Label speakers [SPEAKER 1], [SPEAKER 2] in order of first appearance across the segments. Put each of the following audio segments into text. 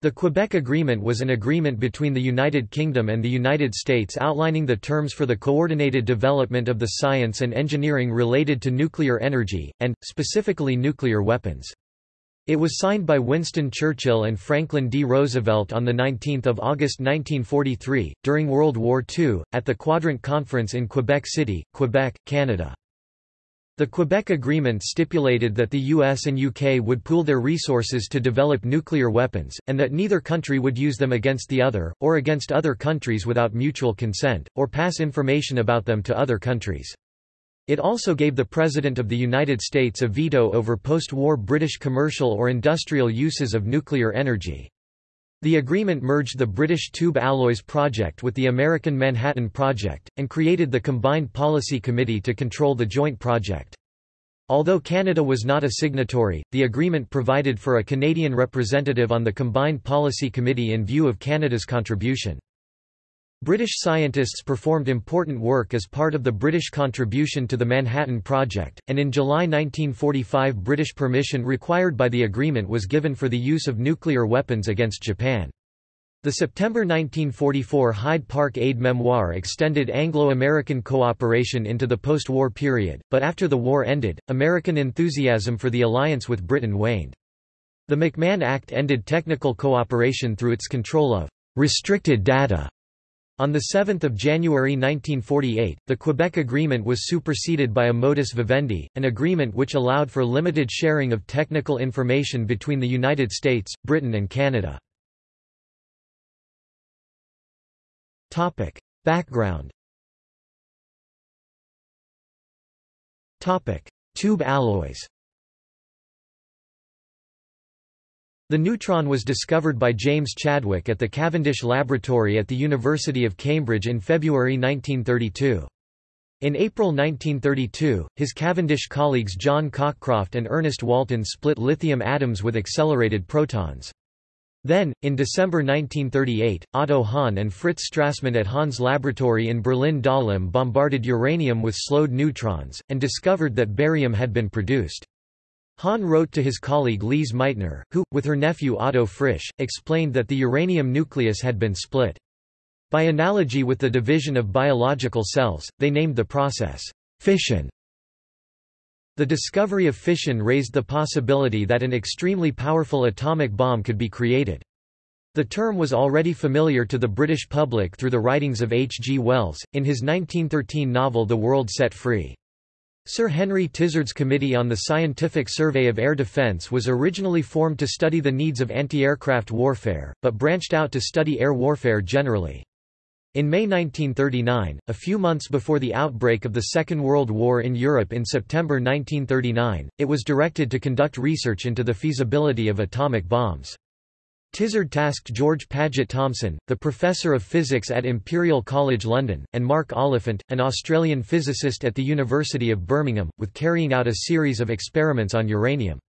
[SPEAKER 1] The Quebec Agreement was an agreement between the United Kingdom and the United States outlining the terms for the coordinated development of the science and engineering related to nuclear energy, and, specifically nuclear weapons. It was signed by Winston Churchill and Franklin D. Roosevelt on 19 August 1943, during World War II, at the Quadrant Conference in Quebec City, Quebec, Canada. The Quebec Agreement stipulated that the US and UK would pool their resources to develop nuclear weapons, and that neither country would use them against the other, or against other countries without mutual consent, or pass information about them to other countries. It also gave the President of the United States a veto over post-war British commercial or industrial uses of nuclear energy. The agreement merged the British Tube Alloys Project with the American Manhattan Project, and created the Combined Policy Committee to control the joint project. Although Canada was not a signatory, the agreement provided for a Canadian representative on the Combined Policy Committee in view of Canada's contribution. British scientists performed important work as part of the British contribution to the Manhattan Project, and in July 1945 British permission required by the agreement was given for the use of nuclear weapons against Japan. The September 1944 Hyde Park Aide-Mémoire extended Anglo-American cooperation into the post-war period, but after the war ended, American enthusiasm for the alliance with Britain waned. The McMahon Act ended technical cooperation through its control of restricted data on 7 January 1948, the Quebec Agreement was superseded by a modus vivendi, an agreement which allowed for limited sharing of technical information between the United States, Britain and Canada. Background Topic. Tube alloys The neutron was discovered by James Chadwick at the Cavendish Laboratory at the University of Cambridge in February 1932. In April 1932, his Cavendish colleagues John Cockcroft and Ernest Walton split lithium atoms with accelerated protons. Then, in December 1938, Otto Hahn and Fritz Strassmann at Hahn's laboratory in Berlin-Dahlem bombarded uranium with slowed neutrons, and discovered that barium had been produced. Hahn wrote to his colleague Lise Meitner, who, with her nephew Otto Frisch, explained that the uranium nucleus had been split. By analogy with the division of biological cells, they named the process fission. The discovery of fission raised the possibility that an extremely powerful atomic bomb could be created. The term was already familiar to the British public through the writings of H. G. Wells, in his 1913 novel The World Set Free. Sir Henry Tizard's Committee on the Scientific Survey of Air Defence was originally formed to study the needs of anti-aircraft warfare, but branched out to study air warfare generally. In May 1939, a few months before the outbreak of the Second World War in Europe in September 1939, it was directed to conduct research into the feasibility of atomic bombs. Tizard tasked George Paget Thomson, the professor of physics at Imperial College London, and Mark Oliphant, an Australian physicist at the University of Birmingham, with carrying out a series of experiments on uranium.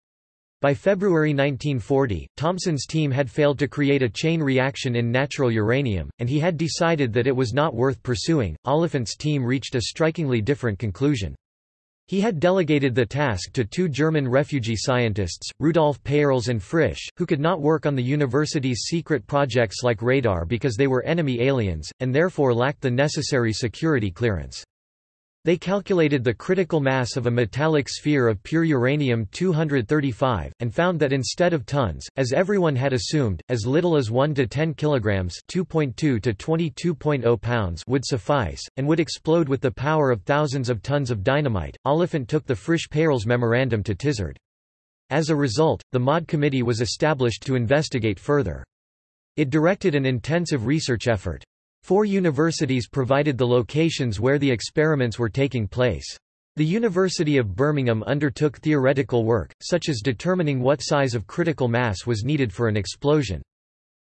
[SPEAKER 1] By February 1940, Thomson's team had failed to create a chain reaction in natural uranium, and he had decided that it was not worth pursuing. Oliphant's team reached a strikingly different conclusion. He had delegated the task to two German refugee scientists, Rudolf Peierls and Frisch, who could not work on the university's secret projects like radar because they were enemy aliens, and therefore lacked the necessary security clearance. They calculated the critical mass of a metallic sphere of pure uranium-235, and found that instead of tons, as everyone had assumed, as little as 1 to 10 kilograms (2.2 to 22.0 pounds) would suffice, and would explode with the power of thousands of tons of dynamite. Oliphant took the Frisch-Peierls memorandum to Tizard. As a result, the MAUD committee was established to investigate further. It directed an intensive research effort. Four universities provided the locations where the experiments were taking place. The University of Birmingham undertook theoretical work, such as determining what size of critical mass was needed for an explosion.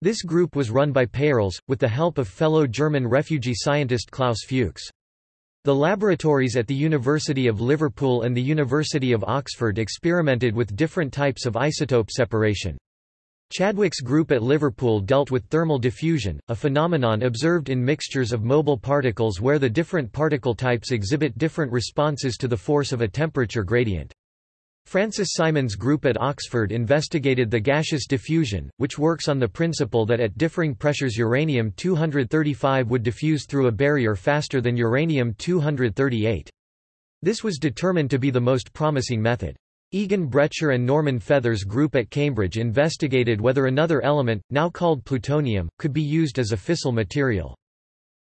[SPEAKER 1] This group was run by Peierls, with the help of fellow German refugee scientist Klaus Fuchs. The laboratories at the University of Liverpool and the University of Oxford experimented with different types of isotope separation. Chadwick's group at Liverpool dealt with thermal diffusion, a phenomenon observed in mixtures of mobile particles where the different particle types exhibit different responses to the force of a temperature gradient. Francis Simon's group at Oxford investigated the gaseous diffusion, which works on the principle that at differing pressures uranium-235 would diffuse through a barrier faster than uranium-238. This was determined to be the most promising method. Egon Bretscher and Norman Feather's group at Cambridge investigated whether another element, now called plutonium, could be used as a fissile material.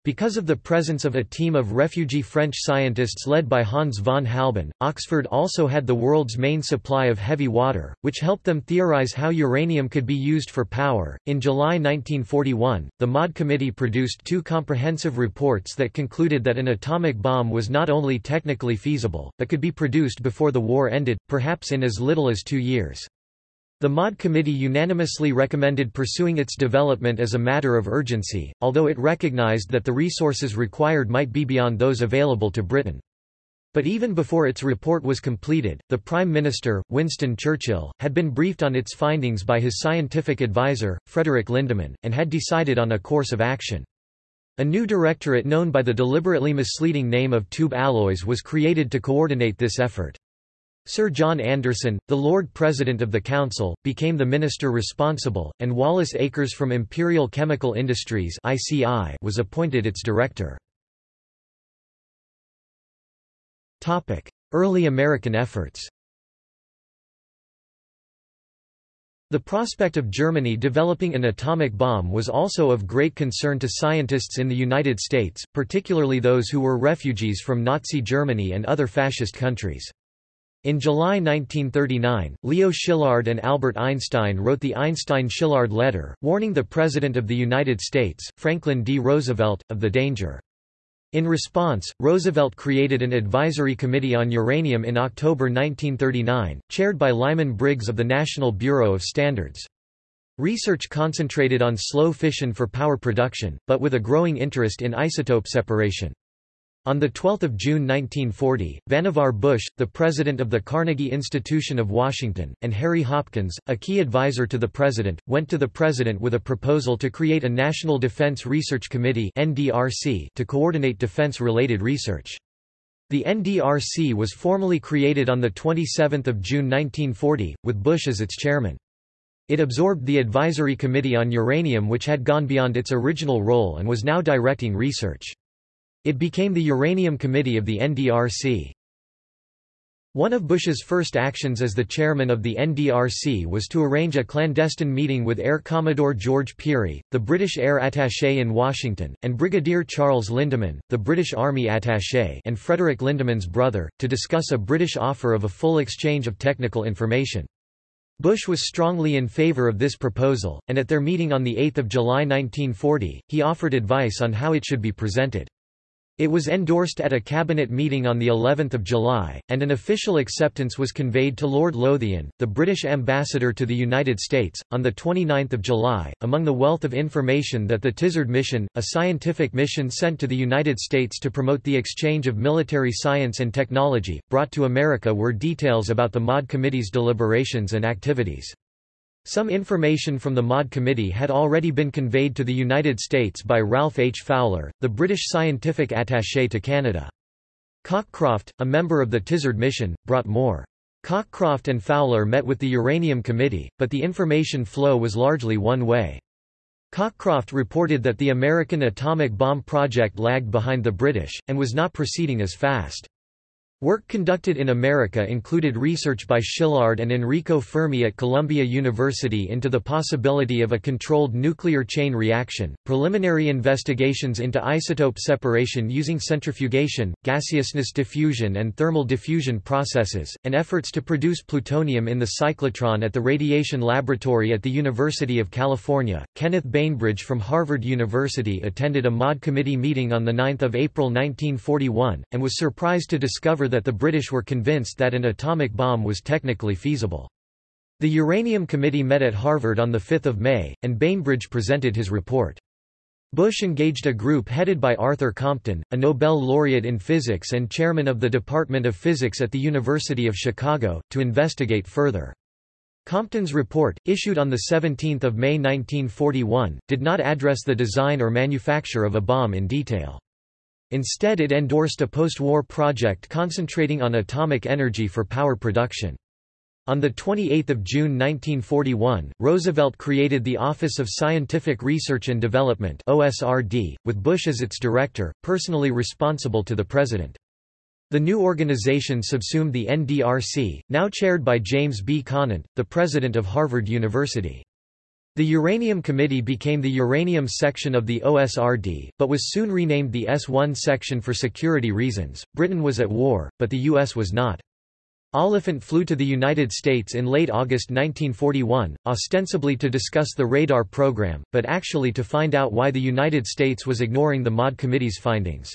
[SPEAKER 1] Because of the presence of a team of refugee French scientists led by Hans von Halban, Oxford also had the world's main supply of heavy water, which helped them theorize how uranium could be used for power. In July 1941, the MAUD Committee produced two comprehensive reports that concluded that an atomic bomb was not only technically feasible, but could be produced before the war ended, perhaps in as little as two years. The MAUD committee unanimously recommended pursuing its development as a matter of urgency, although it recognized that the resources required might be beyond those available to Britain. But even before its report was completed, the Prime Minister, Winston Churchill, had been briefed on its findings by his scientific advisor, Frederick Lindemann, and had decided on a course of action. A new directorate known by the deliberately misleading name of Tube Alloys was created to coordinate this effort. Sir John Anderson, the Lord President of the Council, became the minister responsible, and Wallace Akers from Imperial Chemical Industries (ICI) was appointed its director. Early American efforts The prospect of Germany developing an atomic bomb was also of great concern to scientists in the United States, particularly those who were refugees from Nazi Germany and other fascist countries. In July 1939, Leo Szilard and Albert Einstein wrote the Einstein-Szilard letter, warning the President of the United States, Franklin D. Roosevelt, of the danger. In response, Roosevelt created an advisory committee on uranium in October 1939, chaired by Lyman Briggs of the National Bureau of Standards. Research concentrated on slow fission for power production, but with a growing interest in isotope separation. On 12 June 1940, Vannevar Bush, the president of the Carnegie Institution of Washington, and Harry Hopkins, a key advisor to the president, went to the president with a proposal to create a National Defense Research Committee to coordinate defense-related research. The NDRC was formally created on 27 June 1940, with Bush as its chairman. It absorbed the Advisory Committee on Uranium which had gone beyond its original role and was now directing research. It became the Uranium Committee of the NDRC. One of Bush's first actions as the chairman of the NDRC was to arrange a clandestine meeting with Air Commodore George Pirie, the British Air Attaché in Washington, and Brigadier Charles Lindemann, the British Army Attaché and Frederick Lindemann's brother, to discuss a British offer of a full exchange of technical information. Bush was strongly in favour of this proposal, and at their meeting on 8 July 1940, he offered advice on how it should be presented. It was endorsed at a cabinet meeting on the 11th of July, and an official acceptance was conveyed to Lord Lothian, the British ambassador to the United States, on the 29th of July. Among the wealth of information that the Tizard mission, a scientific mission sent to the United States to promote the exchange of military science and technology, brought to America were details about the MAUD Committee's deliberations and activities. Some information from the MAUD Committee had already been conveyed to the United States by Ralph H. Fowler, the British scientific attaché to Canada. Cockcroft, a member of the Tizard mission, brought more. Cockcroft and Fowler met with the Uranium Committee, but the information flow was largely one way. Cockcroft reported that the American atomic bomb project lagged behind the British, and was not proceeding as fast. Work conducted in America included research by Szilard and Enrico Fermi at Columbia University into the possibility of a controlled nuclear chain reaction, preliminary investigations into isotope separation using centrifugation, gaseousness diffusion and thermal diffusion processes, and efforts to produce plutonium in the cyclotron at the Radiation Laboratory at the University of California. Kenneth Bainbridge from Harvard University attended a MAUD committee meeting on 9 April 1941, and was surprised to discover that the British were convinced that an atomic bomb was technically feasible. The Uranium Committee met at Harvard on 5 May, and Bainbridge presented his report. Bush engaged a group headed by Arthur Compton, a Nobel laureate in physics and chairman of the Department of Physics at the University of Chicago, to investigate further. Compton's report, issued on 17 May 1941, did not address the design or manufacture of a bomb in detail. Instead it endorsed a post-war project concentrating on atomic energy for power production. On 28 June 1941, Roosevelt created the Office of Scientific Research and Development OSRD, with Bush as its director, personally responsible to the president. The new organization subsumed the NDRC, now chaired by James B. Conant, the president of Harvard University. The Uranium Committee became the Uranium Section of the OSRD, but was soon renamed the S1 Section for security reasons. Britain was at war, but the U.S. was not. Oliphant flew to the United States in late August 1941, ostensibly to discuss the radar program, but actually to find out why the United States was ignoring the MAUD Committee's findings.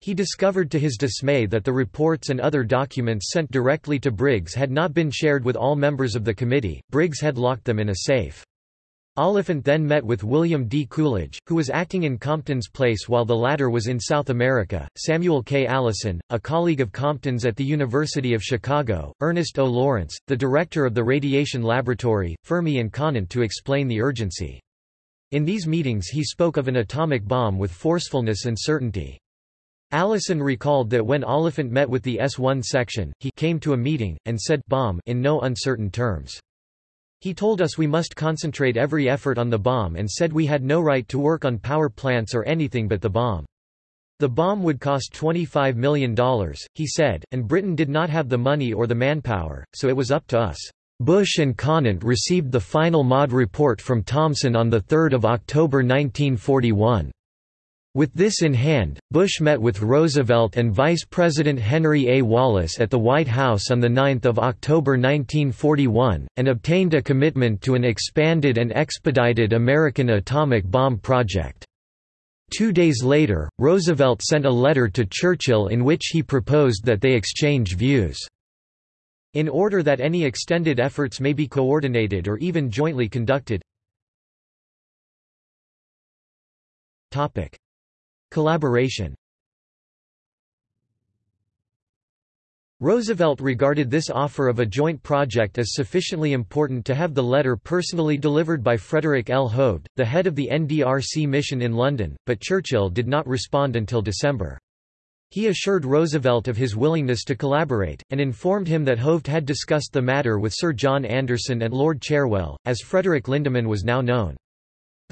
[SPEAKER 1] He discovered to his dismay that the reports and other documents sent directly to Briggs had not been shared with all members of the committee, Briggs had locked them in a safe. Oliphant then met with William D. Coolidge, who was acting in Compton's place while the latter was in South America, Samuel K. Allison, a colleague of Compton's at the University of Chicago, Ernest O. Lawrence, the director of the Radiation Laboratory, Fermi and Conant to explain the urgency. In these meetings he spoke of an atomic bomb with forcefulness and certainty. Allison recalled that when Oliphant met with the S-1 section, he came to a meeting, and said bomb in no uncertain terms. He told us we must concentrate every effort on the bomb and said we had no right to work on power plants or anything but the bomb. The bomb would cost $25 million, he said, and Britain did not have the money or the manpower, so it was up to us. Bush and Conant received the final MAUD report from Thomson on 3 October 1941. With this in hand, Bush met with Roosevelt and Vice President Henry A. Wallace at the White House on 9 October 1941, and obtained a commitment to an expanded and expedited American atomic bomb project. Two days later, Roosevelt sent a letter to Churchill in which he proposed that they exchange views. In order that any extended efforts may be coordinated or even jointly conducted. Collaboration Roosevelt regarded this offer of a joint project as sufficiently important to have the letter personally delivered by Frederick L. Hovde, the head of the NDRC mission in London, but Churchill did not respond until December. He assured Roosevelt of his willingness to collaborate, and informed him that Hovde had discussed the matter with Sir John Anderson and Lord Cherwell, as Frederick Lindemann was now known.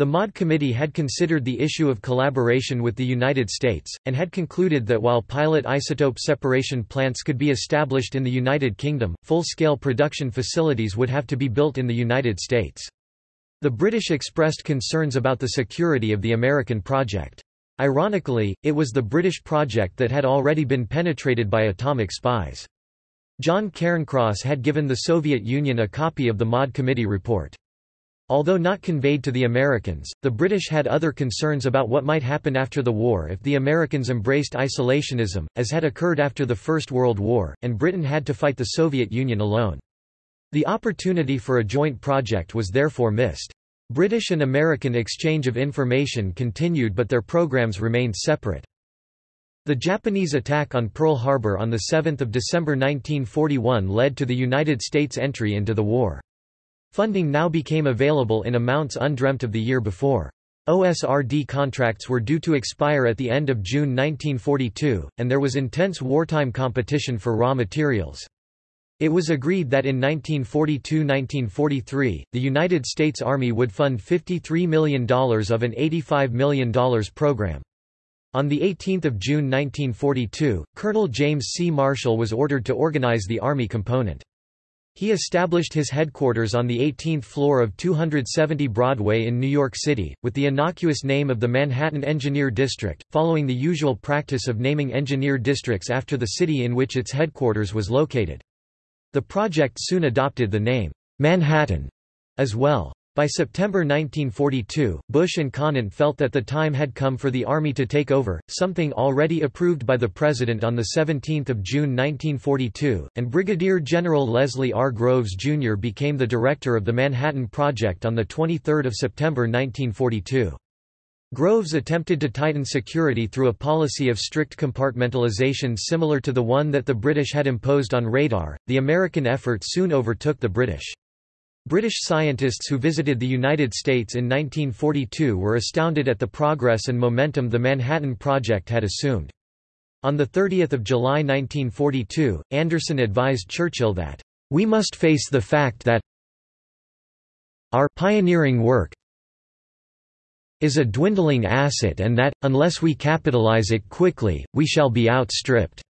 [SPEAKER 1] The MAUD Committee had considered the issue of collaboration with the United States, and had concluded that while pilot isotope separation plants could be established in the United Kingdom, full-scale production facilities would have to be built in the United States. The British expressed concerns about the security of the American project. Ironically, it was the British project that had already been penetrated by atomic spies. John Cairncross had given the Soviet Union a copy of the MAUD Committee report. Although not conveyed to the Americans, the British had other concerns about what might happen after the war if the Americans embraced isolationism, as had occurred after the First World War, and Britain had to fight the Soviet Union alone. The opportunity for a joint project was therefore missed. British and American exchange of information continued but their programs remained separate. The Japanese attack on Pearl Harbor on 7 December 1941 led to the United States entry into the war. Funding now became available in amounts undreamt of the year before. OSRD contracts were due to expire at the end of June 1942, and there was intense wartime competition for raw materials. It was agreed that in 1942–1943, the United States Army would fund $53 million of an $85 million program. On 18 June 1942, Colonel James C. Marshall was ordered to organize the Army component. He established his headquarters on the 18th floor of 270 Broadway in New York City, with the innocuous name of the Manhattan Engineer District, following the usual practice of naming engineer districts after the city in which its headquarters was located. The project soon adopted the name, Manhattan, as well. By September 1942, Bush and Conant felt that the time had come for the Army to take over, something already approved by the President on 17 June 1942, and Brigadier General Leslie R. Groves, Jr. became the director of the Manhattan Project on 23 September 1942. Groves attempted to tighten security through a policy of strict compartmentalization similar to the one that the British had imposed on radar. The American effort soon overtook the British. British scientists who visited the United States in 1942 were astounded at the progress and momentum the Manhattan Project had assumed. On 30 July 1942, Anderson advised Churchill that, We must face the fact that our pioneering work is a dwindling asset and that, unless we capitalize it quickly, we shall be outstripped.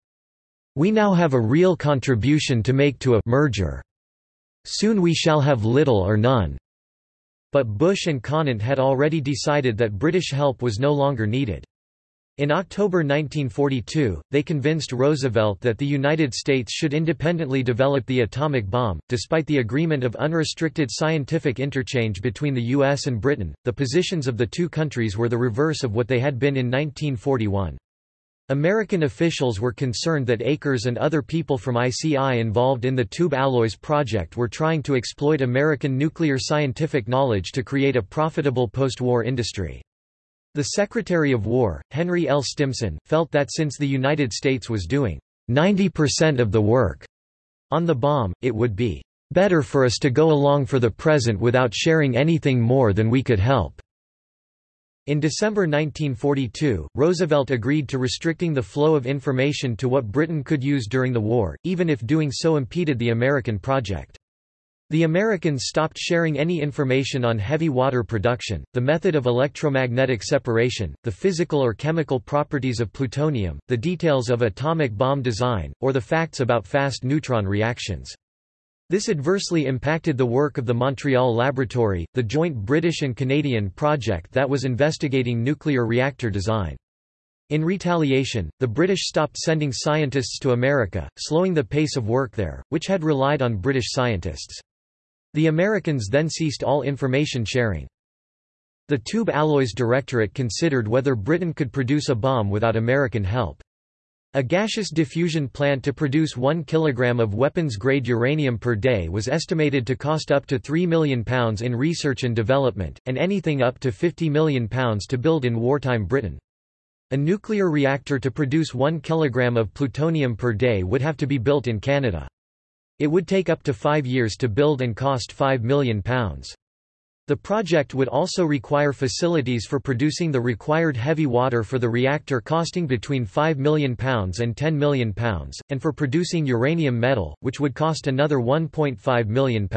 [SPEAKER 1] We now have a real contribution to make to a merger. Soon we shall have little or none. But Bush and Conant had already decided that British help was no longer needed. In October 1942, they convinced Roosevelt that the United States should independently develop the atomic bomb. Despite the agreement of unrestricted scientific interchange between the U.S. and Britain, the positions of the two countries were the reverse of what they had been in 1941. American officials were concerned that Akers and other people from ICI involved in the Tube Alloys project were trying to exploit American nuclear scientific knowledge to create a profitable post-war industry. The Secretary of War, Henry L. Stimson, felt that since the United States was doing 90% of the work on the bomb, it would be better for us to go along for the present without sharing anything more than we could help. In December 1942, Roosevelt agreed to restricting the flow of information to what Britain could use during the war, even if doing so impeded the American project. The Americans stopped sharing any information on heavy water production, the method of electromagnetic separation, the physical or chemical properties of plutonium, the details of atomic bomb design, or the facts about fast neutron reactions. This adversely impacted the work of the Montreal Laboratory, the joint British and Canadian project that was investigating nuclear reactor design. In retaliation, the British stopped sending scientists to America, slowing the pace of work there, which had relied on British scientists. The Americans then ceased all information sharing. The Tube Alloys Directorate considered whether Britain could produce a bomb without American help. A gaseous diffusion plant to produce 1 kg of weapons-grade uranium per day was estimated to cost up to £3 million in research and development, and anything up to £50 million to build in wartime Britain. A nuclear reactor to produce 1 kg of plutonium per day would have to be built in Canada. It would take up to five years to build and cost £5 million. The project would also require facilities for producing the required heavy water for the reactor costing between £5 million and £10 million, and for producing uranium metal, which would cost another £1.5 million.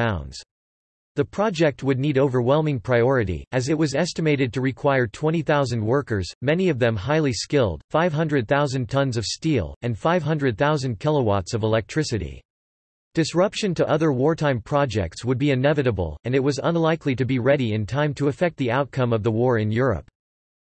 [SPEAKER 1] The project would need overwhelming priority, as it was estimated to require 20,000 workers, many of them highly skilled, 500,000 tons of steel, and 500,000 kilowatts of electricity. Disruption to other wartime projects would be inevitable, and it was unlikely to be ready in time to affect the outcome of the war in Europe.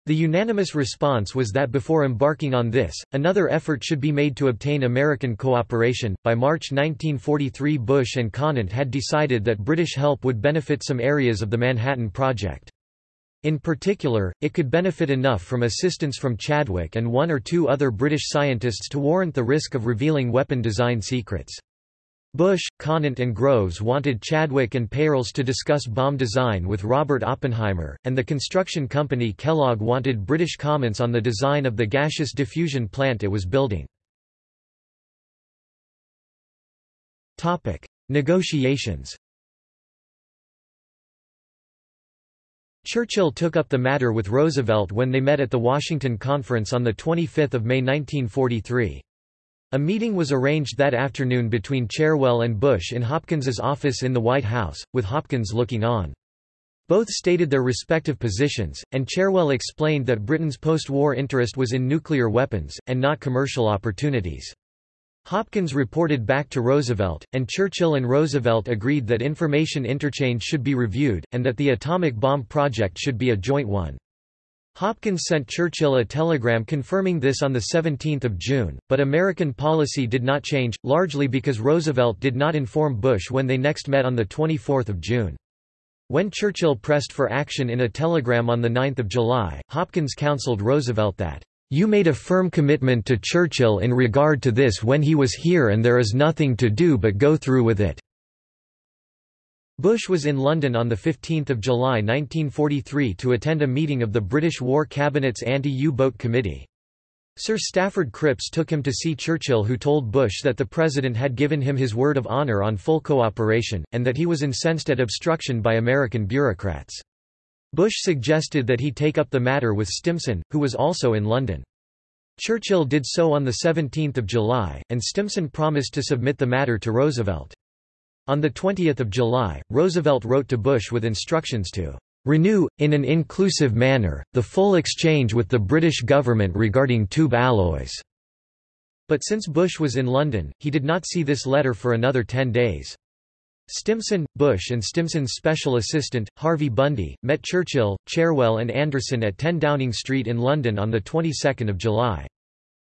[SPEAKER 1] The unanimous response was that before embarking on this, another effort should be made to obtain American cooperation. By March 1943, Bush and Conant had decided that British help would benefit some areas of the Manhattan Project. In particular, it could benefit enough from assistance from Chadwick and one or two other British scientists to warrant the risk of revealing weapon design secrets. Bush, Conant and Groves wanted Chadwick and Peierls to discuss bomb design with Robert Oppenheimer, and the construction company Kellogg wanted British comments on the design of the gaseous diffusion plant it was building. Negotiations Churchill took up the matter with Roosevelt when they met at the Washington Conference on 25 May 1943. A meeting was arranged that afternoon between Cherwell and Bush in Hopkins's office in the White House, with Hopkins looking on. Both stated their respective positions, and Cherwell explained that Britain's post-war interest was in nuclear weapons, and not commercial opportunities. Hopkins reported back to Roosevelt, and Churchill and Roosevelt agreed that information interchange should be reviewed, and that the atomic bomb project should be a joint one. Hopkins sent Churchill a telegram confirming this on 17 June, but American policy did not change, largely because Roosevelt did not inform Bush when they next met on 24 June. When Churchill pressed for action in a telegram on 9 July, Hopkins counseled Roosevelt that, "...you made a firm commitment to Churchill in regard to this when he was here and there is nothing to do but go through with it." Bush was in London on 15 July 1943 to attend a meeting of the British War Cabinet's Anti-U-Boat Committee. Sir Stafford Cripps took him to see Churchill who told Bush that the President had given him his word of honour on full cooperation, and that he was incensed at obstruction by American bureaucrats. Bush suggested that he take up the matter with Stimson, who was also in London. Churchill did so on 17 July, and Stimson promised to submit the matter to Roosevelt. On 20 July, Roosevelt wrote to Bush with instructions to renew, in an inclusive manner, the full exchange with the British government regarding tube alloys." But since Bush was in London, he did not see this letter for another ten days. Stimson, Bush and Stimson's special assistant, Harvey Bundy, met Churchill, Cherwell and Anderson at 10 Downing Street in London on the 22nd of July.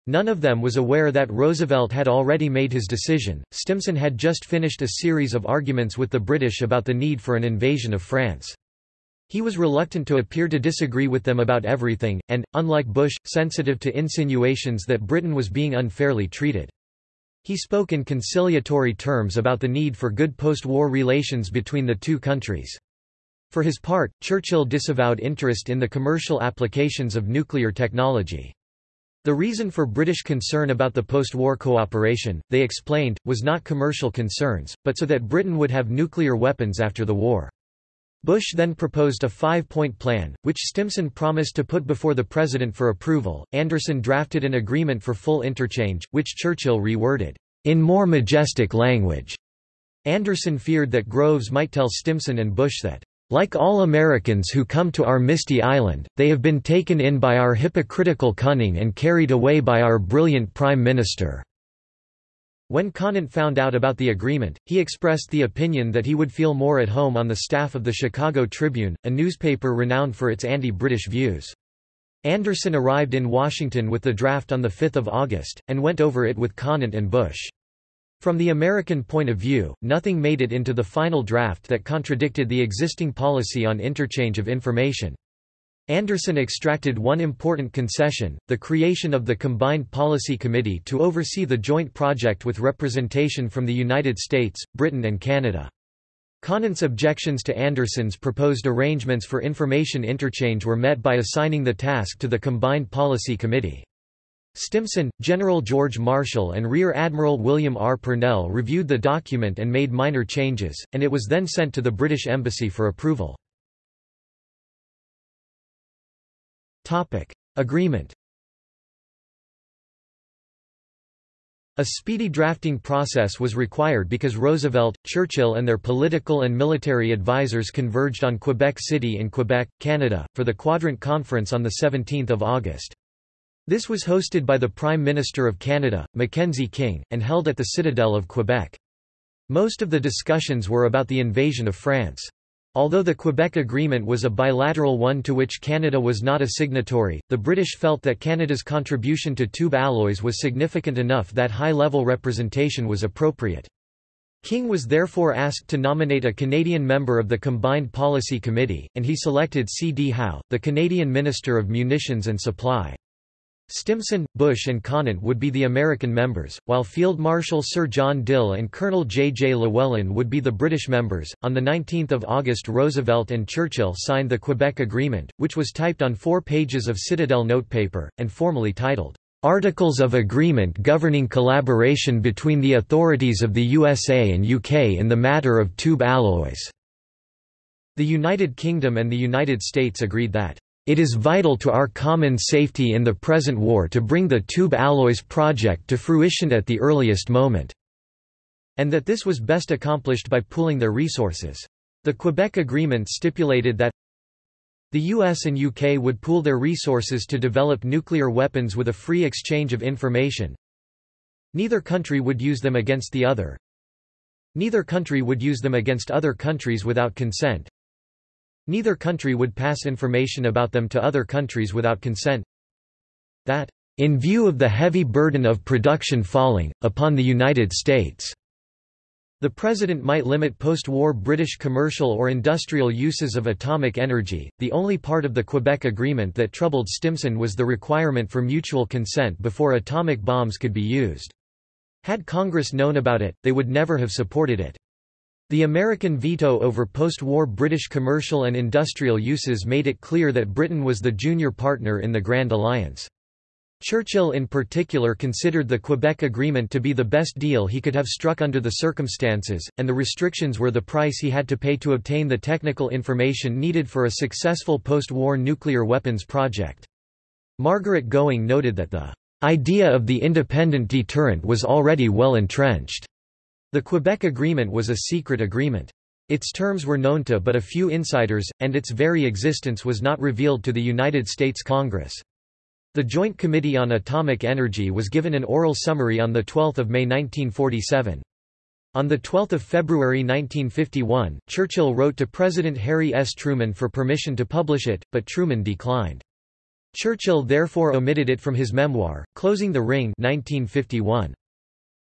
[SPEAKER 1] None of them was aware that Roosevelt had already made his decision. Stimson had just finished a series of arguments with the British about the need for an invasion of France. He was reluctant to appear to disagree with them about everything, and, unlike Bush, sensitive to insinuations that Britain was being unfairly treated. He spoke in conciliatory terms about the need for good post-war relations between the two countries. For his part, Churchill disavowed interest in the commercial applications of nuclear technology. The reason for British concern about the post-war cooperation, they explained, was not commercial concerns, but so that Britain would have nuclear weapons after the war. Bush then proposed a five-point plan, which Stimson promised to put before the president for approval. Anderson drafted an agreement for full interchange, which Churchill reworded, in more majestic language. Anderson feared that Groves might tell Stimson and Bush that like all Americans who come to our misty island, they have been taken in by our hypocritical cunning and carried away by our brilliant Prime Minister." When Conant found out about the agreement, he expressed the opinion that he would feel more at home on the staff of the Chicago Tribune, a newspaper renowned for its anti-British views. Anderson arrived in Washington with the draft on 5 August, and went over it with Conant and Bush. From the American point of view, nothing made it into the final draft that contradicted the existing policy on interchange of information. Anderson extracted one important concession, the creation of the Combined Policy Committee to oversee the joint project with representation from the United States, Britain and Canada. Conant's objections to Anderson's proposed arrangements for information interchange were met by assigning the task to the Combined Policy Committee. Stimson, General George Marshall and Rear Admiral William R. Purnell reviewed the document and made minor changes, and it was then sent to the British Embassy for approval. Agreement A speedy drafting process was required because Roosevelt, Churchill and their political and military advisers converged on Quebec City in Quebec, Canada, for the Quadrant Conference on 17 August. This was hosted by the Prime Minister of Canada, Mackenzie King, and held at the Citadel of Quebec. Most of the discussions were about the invasion of France. Although the Quebec Agreement was a bilateral one to which Canada was not a signatory, the British felt that Canada's contribution to tube alloys was significant enough that high-level representation was appropriate. King was therefore asked to nominate a Canadian member of the Combined Policy Committee, and he selected C. D. Howe, the Canadian Minister of Munitions and Supply. Stimson, Bush and Conant would be the American members, while Field Marshal Sir John Dill and Colonel J. J. Llewellyn would be the British members. On 19 August Roosevelt and Churchill signed the Quebec Agreement, which was typed on four pages of Citadel notepaper, and formally titled, "'Articles of Agreement Governing Collaboration between the Authorities of the USA and UK in the Matter of Tube Alloys". The United Kingdom and the United States agreed that it is vital to our common safety in the present war to bring the Tube Alloys project to fruition at the earliest moment." and that this was best accomplished by pooling their resources. The Quebec Agreement stipulated that the US and UK would pool their resources to develop nuclear weapons with a free exchange of information. Neither country would use them against the other. Neither country would use them against other countries without consent. Neither country would pass information about them to other countries without consent. That, in view of the heavy burden of production falling, upon the United States, the President might limit post-war British commercial or industrial uses of atomic energy. The only part of the Quebec Agreement that troubled Stimson was the requirement for mutual consent before atomic bombs could be used. Had Congress known about it, they would never have supported it. The American veto over post-war British commercial and industrial uses made it clear that Britain was the junior partner in the Grand Alliance. Churchill in particular considered the Quebec Agreement to be the best deal he could have struck under the circumstances, and the restrictions were the price he had to pay to obtain the technical information needed for a successful post-war nuclear weapons project. Margaret Gowing noted that the idea of the independent deterrent was already well entrenched. The Quebec Agreement was a secret agreement. Its terms were known to but a few insiders, and its very existence was not revealed to the United States Congress. The Joint Committee on Atomic Energy was given an oral summary on 12 May 1947. On 12 February 1951, Churchill wrote to President Harry S. Truman for permission to publish it, but Truman declined. Churchill therefore omitted it from his memoir, Closing the Ring 1951.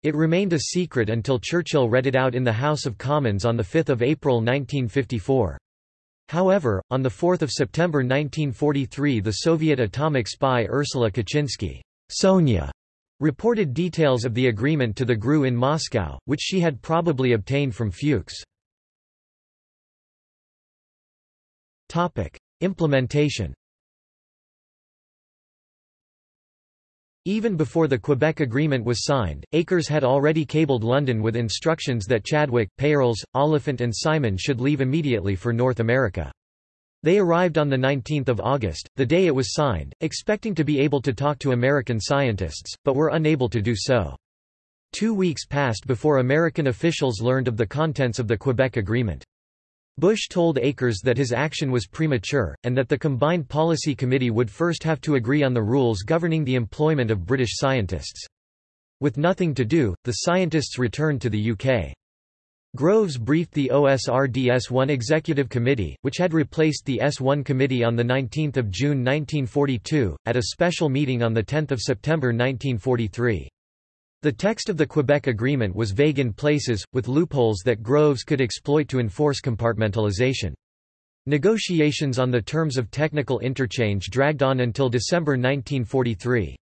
[SPEAKER 1] It remained a secret until Churchill read it out in the House of Commons on 5 April 1954. However, on 4 September 1943 the Soviet atomic spy Ursula Kuczynski Sonia, reported details of the agreement to the GRU in Moscow, which she had probably obtained from Fuchs. Implementation Even before the Quebec Agreement was signed, Akers had already cabled London with instructions that Chadwick, Peierls, Oliphant and Simon should leave immediately for North America. They arrived on 19 August, the day it was signed, expecting to be able to talk to American scientists, but were unable to do so. Two weeks passed before American officials learned of the contents of the Quebec Agreement. Bush told Akers that his action was premature, and that the Combined Policy Committee would first have to agree on the rules governing the employment of British scientists. With nothing to do, the scientists returned to the UK. Groves briefed the OSRD S1 Executive Committee, which had replaced the S1 Committee on 19 June 1942, at a special meeting on 10 September 1943. The text of the Quebec Agreement was vague in places, with loopholes that Groves could exploit to enforce compartmentalization. Negotiations on the terms of technical interchange dragged on until December 1943.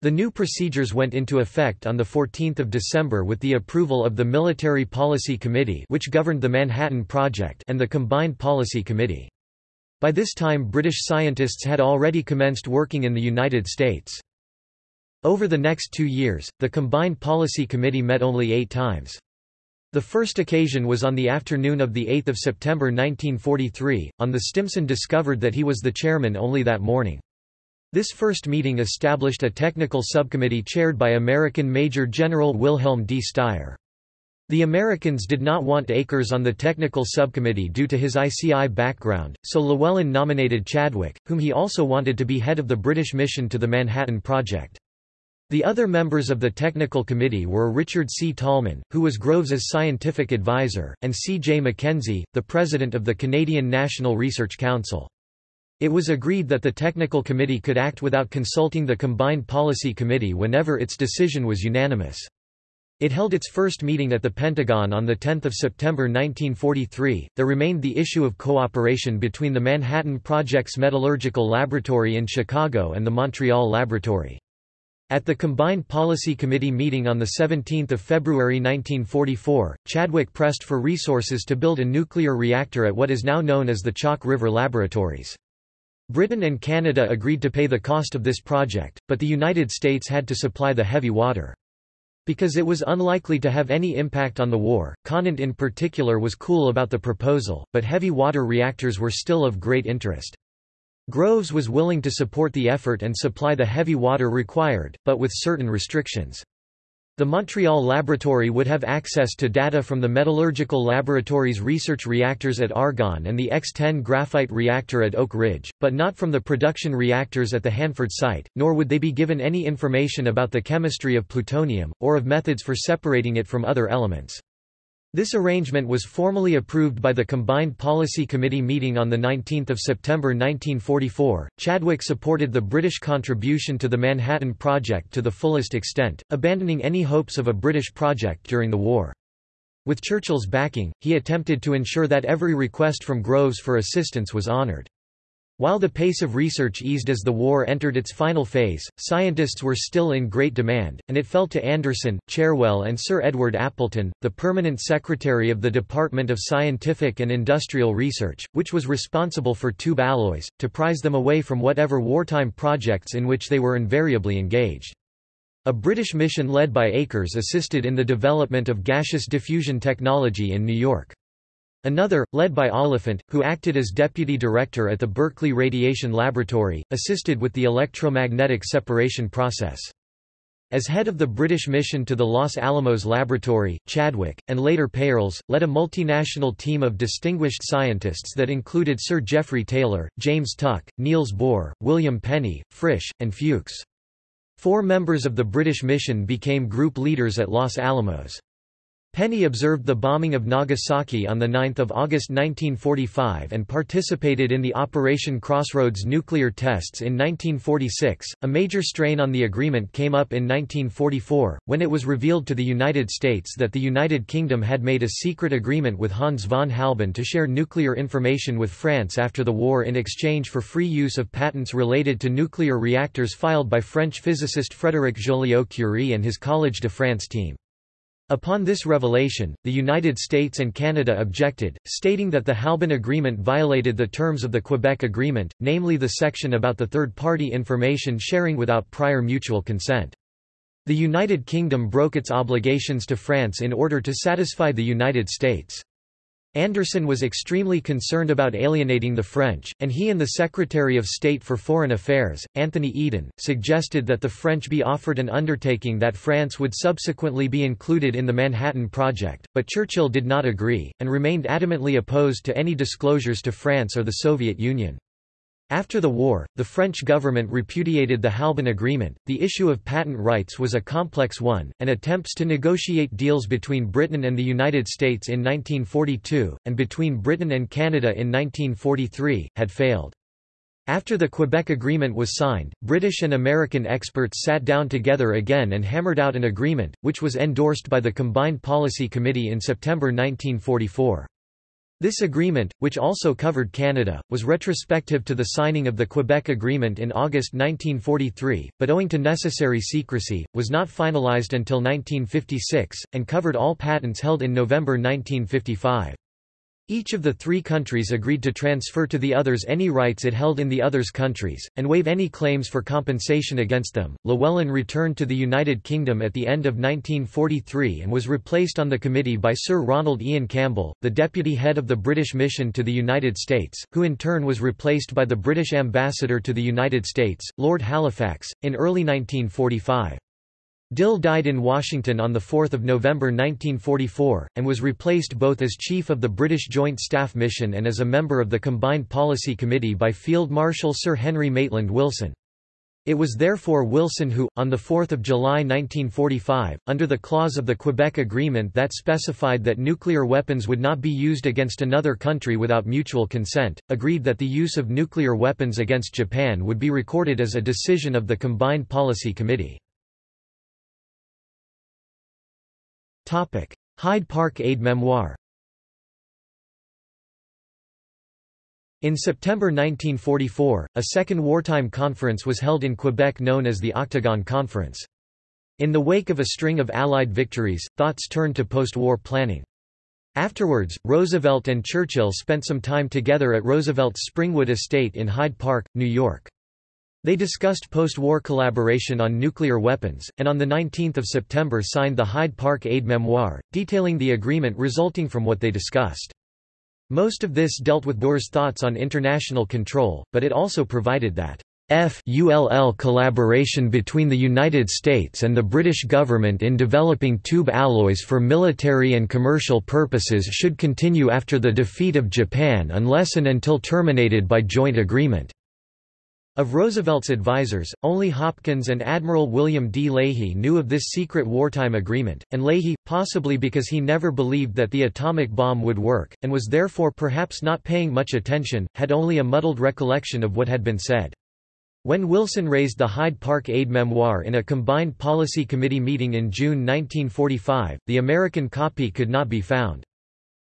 [SPEAKER 1] The new procedures went into effect on 14 December with the approval of the Military Policy Committee which governed the Manhattan Project and the Combined Policy Committee. By this time British scientists had already commenced working in the United States. Over the next two years, the Combined Policy Committee met only eight times. The first occasion was on the afternoon of 8 September 1943, on the Stimson discovered that he was the chairman only that morning. This first meeting established a technical subcommittee chaired by American Major General Wilhelm D. Styer. The Americans did not want Akers on the technical subcommittee due to his ICI background, so Llewellyn nominated Chadwick, whom he also wanted to be head of the British mission to the Manhattan Project. The other members of the technical committee were Richard C. Tolman, who was Groves's scientific advisor, and C. J. Mackenzie, the president of the Canadian National Research Council. It was agreed that the technical committee could act without consulting the Combined Policy Committee whenever its decision was unanimous. It held its first meeting at the Pentagon on 10 September 1943. There remained the issue of cooperation between the Manhattan Project's Metallurgical Laboratory in Chicago and the Montreal Laboratory. At the Combined Policy Committee meeting on 17 February 1944, Chadwick pressed for resources to build a nuclear reactor at what is now known as the Chalk River Laboratories. Britain and Canada agreed to pay the cost of this project, but the United States had to supply the heavy water. Because it was unlikely to have any impact on the war, Conant in particular was cool about the proposal, but heavy water reactors were still of great interest. Groves was willing to support the effort and supply the heavy water required, but with certain restrictions. The Montreal Laboratory would have access to data from the Metallurgical Laboratory's research reactors at Argonne and the X-10 graphite reactor at Oak Ridge, but not from the production reactors at the Hanford site, nor would they be given any information about the chemistry of plutonium, or of methods for separating it from other elements. This arrangement was formally approved by the Combined Policy Committee meeting on 19 September 1944. Chadwick supported the British contribution to the Manhattan Project to the fullest extent, abandoning any hopes of a British project during the war. With Churchill's backing, he attempted to ensure that every request from Groves for assistance was honoured. While the pace of research eased as the war entered its final phase, scientists were still in great demand, and it fell to Anderson, Cherwell and Sir Edward Appleton, the permanent secretary of the Department of Scientific and Industrial Research, which was responsible for tube alloys, to prize them away from whatever wartime projects in which they were invariably engaged. A British mission led by Akers assisted in the development of gaseous diffusion technology in New York. Another, led by Oliphant, who acted as deputy director at the Berkeley Radiation Laboratory, assisted with the electromagnetic separation process. As head of the British mission to the Los Alamos Laboratory, Chadwick, and later Peierls, led a multinational team of distinguished scientists that included Sir Geoffrey Taylor, James Tuck, Niels Bohr, William Penney, Frisch, and Fuchs. Four members of the British mission became group leaders at Los Alamos. Penney observed the bombing of Nagasaki on 9 August 1945 and participated in the Operation Crossroads nuclear tests in 1946. A major strain on the agreement came up in 1944, when it was revealed to the United States that the United Kingdom had made a secret agreement with Hans von Halban to share nuclear information with France after the war in exchange for free use of patents related to nuclear reactors filed by French physicist Frédéric Joliot-Curie and his Collège de France team. Upon this revelation, the United States and Canada objected, stating that the Halban Agreement violated the terms of the Quebec Agreement, namely the section about the third-party information sharing without prior mutual consent. The United Kingdom broke its obligations to France in order to satisfy the United States. Anderson was extremely concerned about alienating the French, and he and the Secretary of State for Foreign Affairs, Anthony Eden, suggested that the French be offered an undertaking that France would subsequently be included in the Manhattan Project, but Churchill did not agree, and remained adamantly opposed to any disclosures to France or the Soviet Union. After the war, the French government repudiated the Halban Agreement. The issue of patent rights was a complex one, and attempts to negotiate deals between Britain and the United States in 1942, and between Britain and Canada in 1943, had failed. After the Quebec Agreement was signed, British and American experts sat down together again and hammered out an agreement, which was endorsed by the Combined Policy Committee in September 1944. This agreement, which also covered Canada, was retrospective to the signing of the Quebec Agreement in August 1943, but owing to necessary secrecy, was not finalized until 1956, and covered all patents held in November 1955. Each of the three countries agreed to transfer to the others any rights it held in the others' countries, and waive any claims for compensation against them. Llewellin returned to the United Kingdom at the end of 1943 and was replaced on the committee by Sir Ronald Ian Campbell, the deputy head of the British mission to the United States, who in turn was replaced by the British ambassador to the United States, Lord Halifax, in early 1945. Dill died in Washington on 4 November 1944, and was replaced both as Chief of the British Joint Staff Mission and as a member of the Combined Policy Committee by Field Marshal Sir Henry Maitland Wilson. It was therefore Wilson who, on 4 July 1945, under the clause of the Quebec Agreement that specified that nuclear weapons would not be used against another country without mutual consent, agreed that the use of nuclear weapons against Japan would be recorded as a decision of the Combined Policy Committee. Hyde Park Aide-Mémoire In September 1944, a second wartime conference was held in Quebec known as the Octagon Conference. In the wake of a string of Allied victories, thoughts turned to post-war planning. Afterwards, Roosevelt and Churchill spent some time together at Roosevelt's Springwood Estate in Hyde Park, New York. They discussed post-war collaboration on nuclear weapons, and on 19 September signed the Hyde Park Aide-Mémoire, detailing the agreement resulting from what they discussed. Most of this dealt with Bohr's thoughts on international control, but it also provided that FULL collaboration between the United States and the British government in developing tube alloys for military and commercial purposes should continue after the defeat of Japan unless and until terminated by joint agreement. Of Roosevelt's advisers, only Hopkins and Admiral William D. Leahy knew of this secret wartime agreement, and Leahy, possibly because he never believed that the atomic bomb would work, and was therefore perhaps not paying much attention, had only a muddled recollection of what had been said. When Wilson raised the Hyde Park Aide-Mémoire in a combined policy committee meeting in June 1945, the American copy could not be found.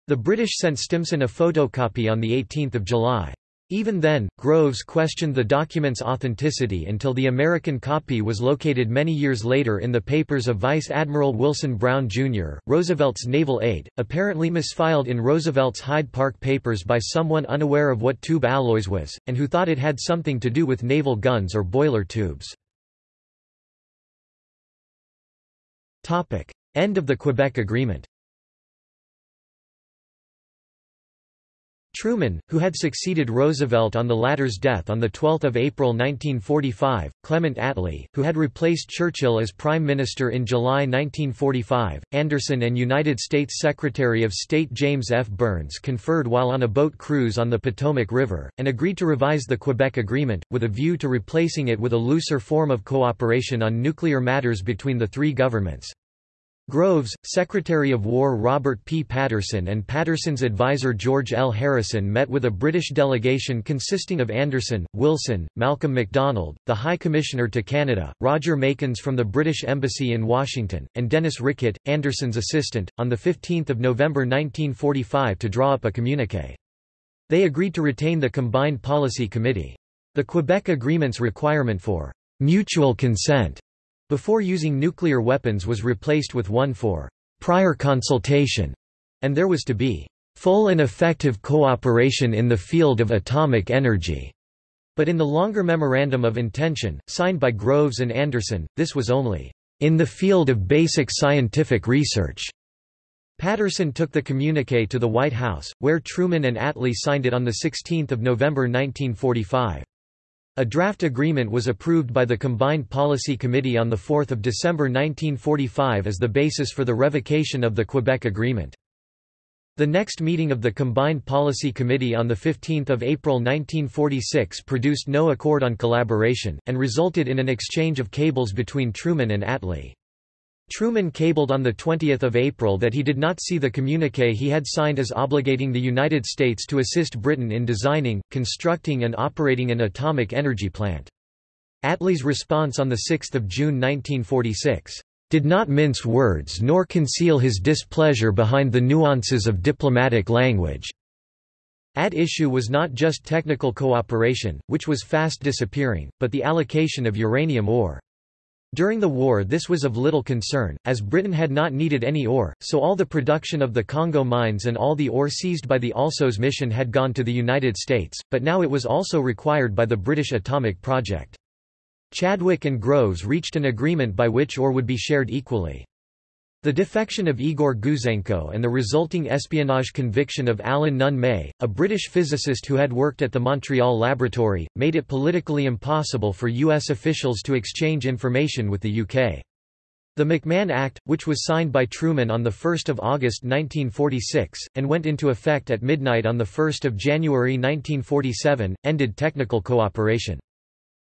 [SPEAKER 1] The British sent Stimson a photocopy on 18 July. Even then, Groves questioned the document's authenticity until the American copy was located many years later in the papers of Vice Admiral Wilson Brown, Jr., Roosevelt's naval aide, apparently misfiled in Roosevelt's Hyde Park papers by someone unaware of what tube alloys was, and who thought it had something to do with naval guns or boiler tubes. End of the Quebec Agreement Truman, who had succeeded Roosevelt on the latter's death on 12 April 1945, Clement Attlee, who had replaced Churchill as Prime Minister in July 1945, Anderson and United States Secretary of State James F. Byrnes conferred while on a boat cruise on the Potomac River, and agreed to revise the Quebec Agreement, with a view to replacing it with a looser form of cooperation on nuclear matters between the three governments. Groves, Secretary of War Robert P. Patterson and Patterson's advisor George L. Harrison met with a British delegation consisting of Anderson, Wilson, Malcolm MacDonald, the High Commissioner to Canada, Roger Makins from the British Embassy in Washington, and Denis Rickett, Anderson's assistant, on 15 November 1945 to draw up a communiqué. They agreed to retain the Combined Policy Committee. The Quebec Agreement's requirement for mutual consent before using nuclear weapons was replaced with one for prior consultation, and there was to be full and effective cooperation in the field of atomic energy. But in the longer Memorandum of Intention, signed by Groves and Anderson, this was only in the field of basic scientific research. Patterson took the communique to the White House, where Truman and Attlee signed it on 16 November 1945. A draft agreement was approved by the Combined Policy Committee on 4 December 1945 as the basis for the revocation of the Quebec Agreement. The next meeting of the Combined Policy Committee on 15 April 1946 produced no accord on collaboration, and resulted in an exchange of cables between Truman and Attlee. Truman cabled on 20 April that he did not see the communique he had signed as obligating the United States to assist Britain in designing, constructing and operating an atomic energy plant. Attlee's response on 6 June 1946, "...did not mince words nor conceal his displeasure behind the nuances of diplomatic language." At issue was not just technical cooperation, which was fast disappearing, but the allocation of uranium ore. During the war this was of little concern, as Britain had not needed any ore, so all the production of the Congo mines and all the ore seized by the ALSOS mission had gone to the United States, but now it was also required by the British atomic project. Chadwick and Groves reached an agreement by which ore would be shared equally. The defection of Igor Gouzenko and the resulting espionage conviction of Alan Nunn May, a British physicist who had worked at the Montreal laboratory, made it politically impossible for U.S. officials to exchange information with the UK. The McMahon Act, which was signed by Truman on 1 August 1946, and went into effect at midnight on 1 January 1947, ended technical cooperation.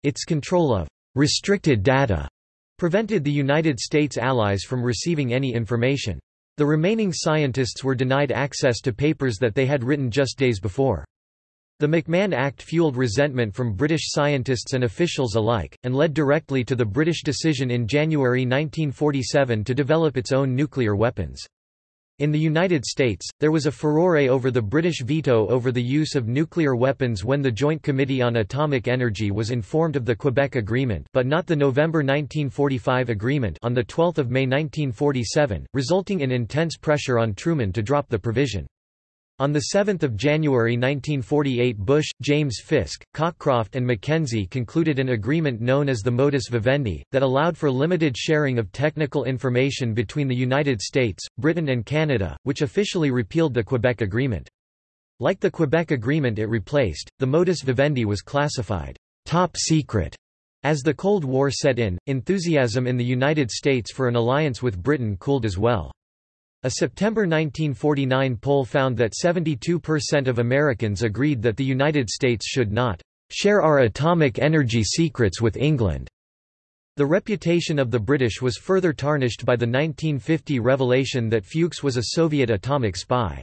[SPEAKER 1] Its control of restricted data prevented the United States allies from receiving any information. The remaining scientists were denied access to papers that they had written just days before. The McMahon Act fueled resentment from British scientists and officials alike, and led directly to the British decision in January 1947 to develop its own nuclear weapons. In the United States, there was a furore over the British veto over the use of nuclear weapons when the Joint Committee on Atomic Energy was informed of the Quebec Agreement but not the November 1945 agreement on 12 May 1947, resulting in intense pressure on Truman to drop the provision. On 7 January 1948 Bush, James Fisk, Cockcroft and Mackenzie concluded an agreement known as the modus vivendi, that allowed for limited sharing of technical information between the United States, Britain and Canada, which officially repealed the Quebec Agreement. Like the Quebec Agreement it replaced, the modus vivendi was classified top secret. As the Cold War set in, enthusiasm in the United States for an alliance with Britain cooled as well. A September 1949 poll found that 72% of Americans agreed that the United States should not share our atomic energy secrets with England. The reputation of the British was further tarnished by the 1950 revelation that Fuchs was a Soviet atomic spy.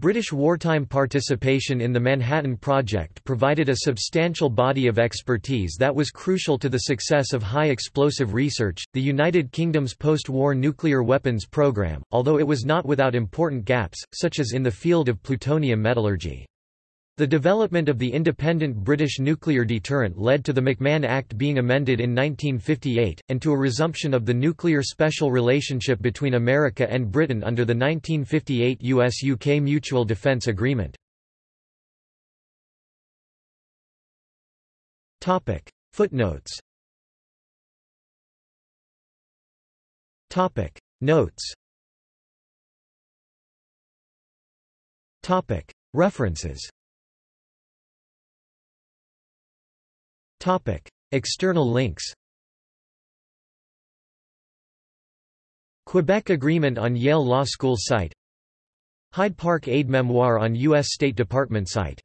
[SPEAKER 1] British wartime participation in the Manhattan Project provided a substantial body of expertise that was crucial to the success of high explosive research. The United Kingdom's post war nuclear weapons program, although it was not without important gaps, such as in the field of plutonium metallurgy. The development of the independent British nuclear deterrent led to the McMahon Act being amended in 1958, and to a resumption of the nuclear special relationship between America and Britain under the 1958 US-UK Mutual Defence Agreement. Footnotes. Notes. References External links Quebec Agreement on Yale Law School site Hyde Park Aide-Mémoire on U.S. State Department site